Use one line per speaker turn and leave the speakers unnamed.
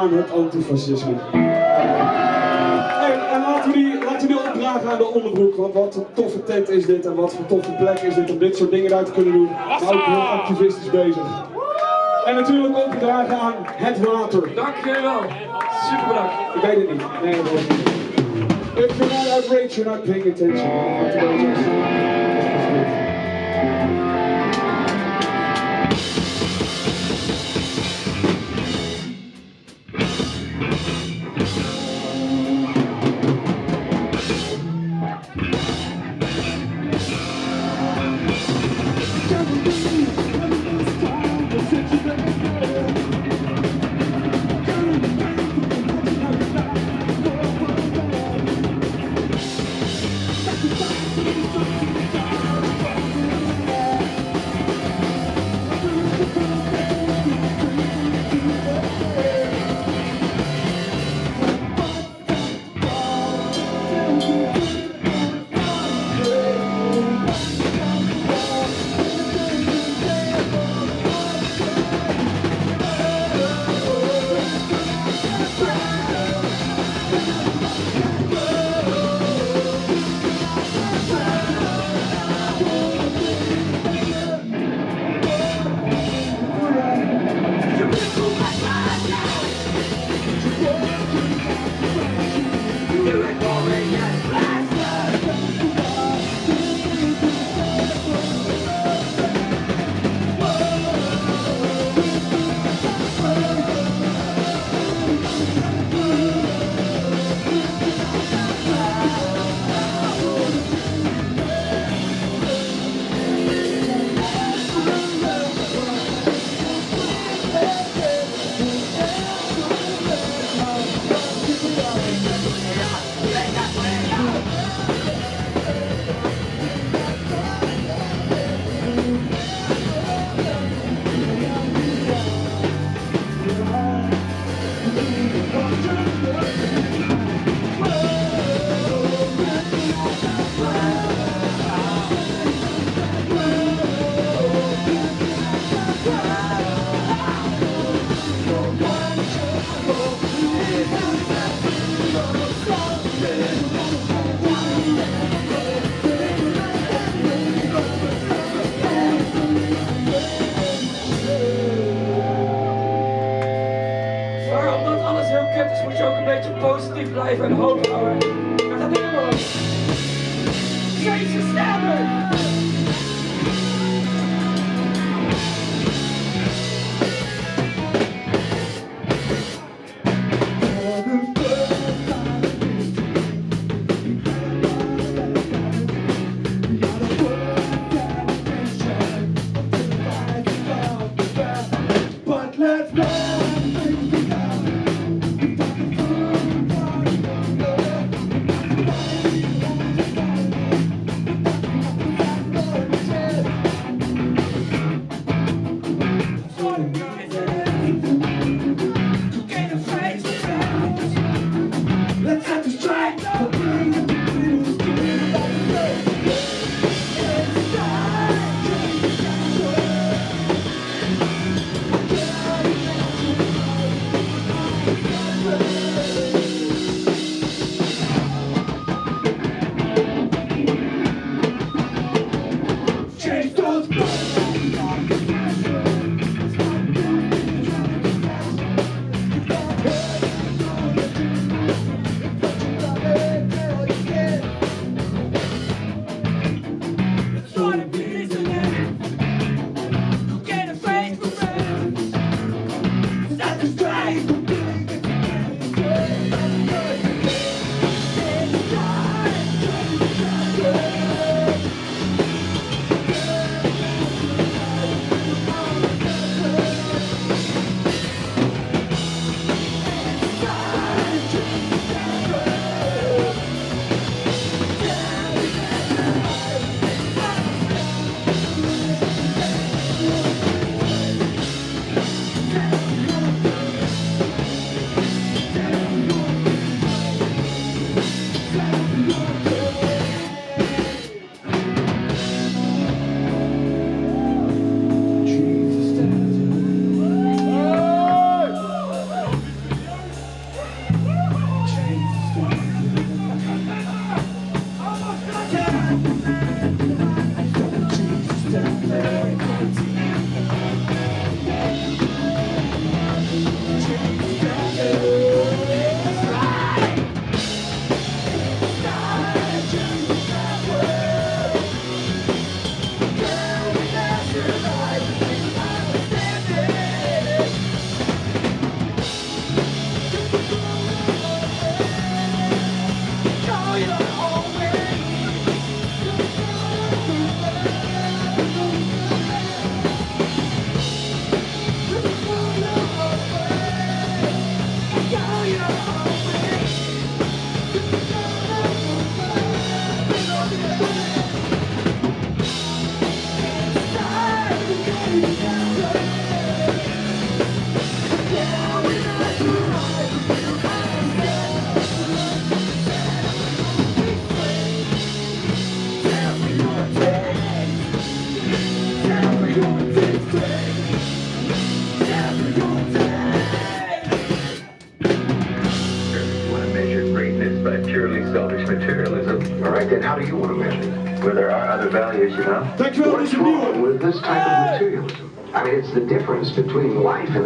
aan het antifascisme. En, en laten, we die, laten we die opdragen aan de onderbroek, want wat een toffe tent is dit en wat voor toffe plek is dit om dit soort dingen uit te kunnen doen. Maar ook heel activistisch bezig. En natuurlijk opgedragen aan het water.
Dank jullie wel. Super bedankt.
Ik weet het niet. Nee, dat wordt niet. If you're not outraged, you're not paying attention.
Purely selfish materialism. All right, then how do you want to measure it? Where there are other values, you know?
Dankjewel, dit is
What's wrong with this type of materialism? I mean, it's the difference between life and